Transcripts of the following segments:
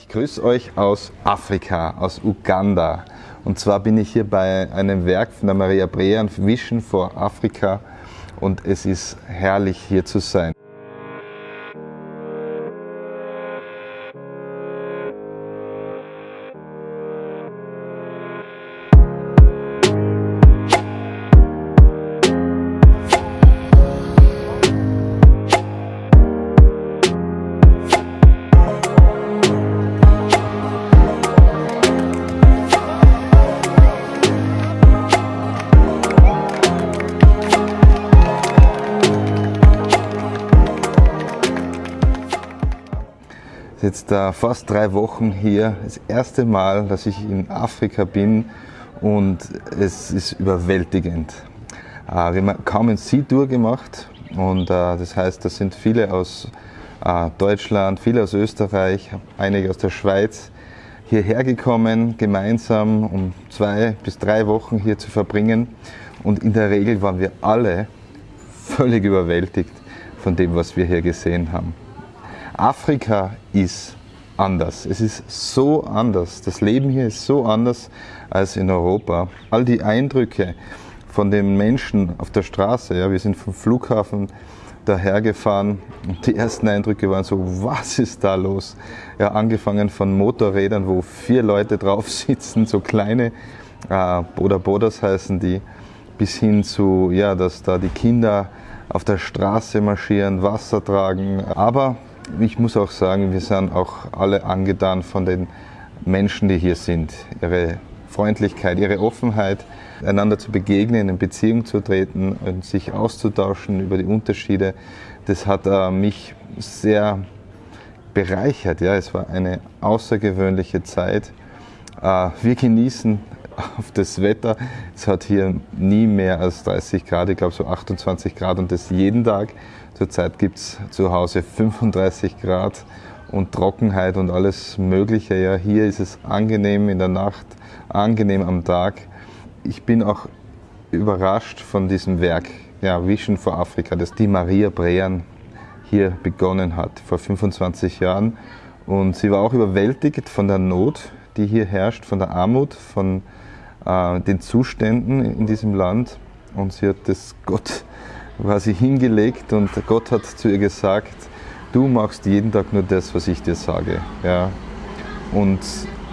Ich grüße euch aus Afrika, aus Uganda. Und zwar bin ich hier bei einem Werk von der Maria Brean, Vision for Afrika. Und es ist herrlich hier zu sein. Jetzt äh, fast drei Wochen hier. Das erste Mal, dass ich in Afrika bin und es ist überwältigend. Äh, wir haben kaum ein Sea-Tour gemacht und äh, das heißt, das sind viele aus Deutschland, viele aus Österreich, einige aus der Schweiz hierher gekommen, gemeinsam um zwei bis drei Wochen hier zu verbringen. Und in der Regel waren wir alle völlig überwältigt von dem, was wir hier gesehen haben. Afrika ist anders. Es ist so anders. Das Leben hier ist so anders als in Europa. All die Eindrücke von den Menschen auf der Straße, ja, wir sind vom Flughafen dahergefahren und die ersten Eindrücke waren so, was ist da los? Ja, angefangen von Motorrädern, wo vier Leute drauf sitzen, so kleine äh, Boda Bodas heißen die, bis hin zu, ja, dass da die Kinder auf der Straße marschieren, Wasser tragen. Aber ich muss auch sagen, wir sind auch alle angetan von den Menschen, die hier sind. Ihre Freundlichkeit, ihre Offenheit, einander zu begegnen, in Beziehung zu treten und sich auszutauschen über die Unterschiede, das hat äh, mich sehr bereichert. Ja, es war eine außergewöhnliche Zeit. Äh, wir genießen auf das Wetter. Es hat hier nie mehr als 30 Grad, ich glaube so 28 Grad und das jeden Tag. Zurzeit gibt es zu Hause 35 Grad und Trockenheit und alles Mögliche. Ja, hier ist es angenehm in der Nacht, angenehm am Tag. Ich bin auch überrascht von diesem Werk, ja, Vision for Africa, das die Maria Brean hier begonnen hat, vor 25 Jahren. Und sie war auch überwältigt von der Not, die hier herrscht, von der Armut, von äh, den Zuständen in diesem Land. Und sie hat das Gott quasi hingelegt und Gott hat zu ihr gesagt, du machst jeden Tag nur das, was ich dir sage. Ja. Und,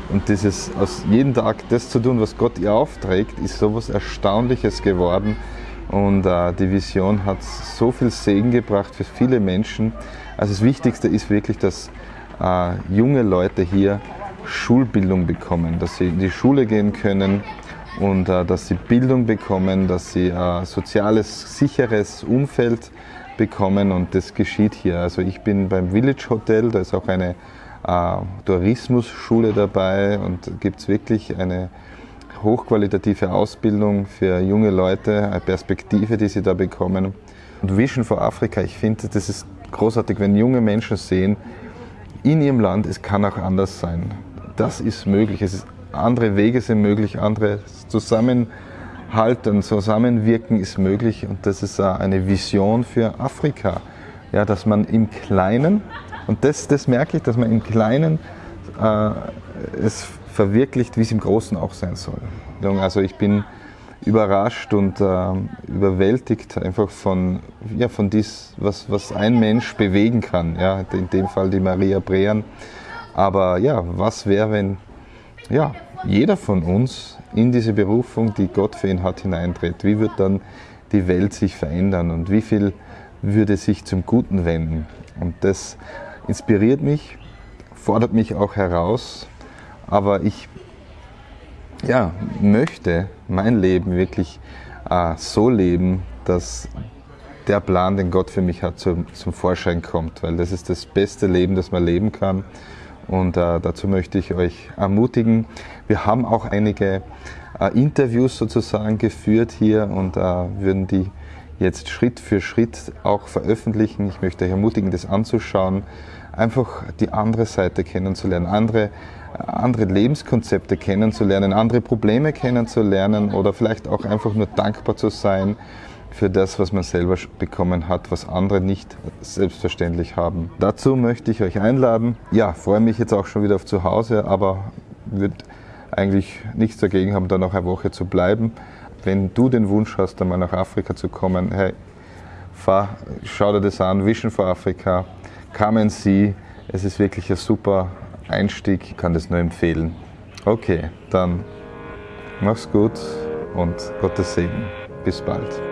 und dieses, aus jeden Tag das zu tun, was Gott ihr aufträgt, ist so etwas Erstaunliches geworden. Und äh, die Vision hat so viel Segen gebracht für viele Menschen. Also das Wichtigste ist wirklich, dass äh, junge Leute hier Schulbildung bekommen, dass sie in die Schule gehen können, und äh, dass sie Bildung bekommen, dass sie ein äh, soziales, sicheres Umfeld bekommen und das geschieht hier. Also ich bin beim Village Hotel, da ist auch eine äh, Tourismusschule dabei und gibt es wirklich eine hochqualitative Ausbildung für junge Leute, eine Perspektive, die sie da bekommen. Und Vision for Africa, ich finde, das ist großartig, wenn junge Menschen sehen, in ihrem Land, es kann auch anders sein. Das ist möglich. Es ist andere Wege sind möglich, andere Zusammenhalten, Zusammenwirken ist möglich und das ist eine Vision für Afrika. Ja, dass man im Kleinen, und das, das merke ich, dass man im Kleinen äh, es verwirklicht, wie es im Großen auch sein soll. Also ich bin überrascht und äh, überwältigt einfach von, ja, von dies, was, was ein Mensch bewegen kann. Ja, in dem Fall die Maria Brean. Aber ja, was wäre, wenn ja, jeder von uns in diese Berufung, die Gott für ihn hat, hineintritt. Wie wird dann die Welt sich verändern und wie viel würde sich zum Guten wenden? Und das inspiriert mich, fordert mich auch heraus, aber ich ja, möchte mein Leben wirklich äh, so leben, dass der Plan, den Gott für mich hat, zum, zum Vorschein kommt, weil das ist das beste Leben, das man leben kann. Und äh, dazu möchte ich euch ermutigen. Wir haben auch einige äh, Interviews sozusagen geführt hier und äh, würden die jetzt Schritt für Schritt auch veröffentlichen. Ich möchte euch ermutigen, das anzuschauen, einfach die andere Seite kennenzulernen, andere, äh, andere Lebenskonzepte kennenzulernen, andere Probleme kennenzulernen oder vielleicht auch einfach nur dankbar zu sein für das, was man selber bekommen hat, was andere nicht selbstverständlich haben. Dazu möchte ich euch einladen. Ja, freue mich jetzt auch schon wieder auf zu Hause, aber würde eigentlich nichts dagegen haben, da noch eine Woche zu bleiben. Wenn du den Wunsch hast, einmal nach Afrika zu kommen, hey, fahr, schau dir das an, Vision for Africa, come and see. Es ist wirklich ein super Einstieg, ich kann das nur empfehlen. Okay, dann mach's gut und Gottes Segen. Bis bald.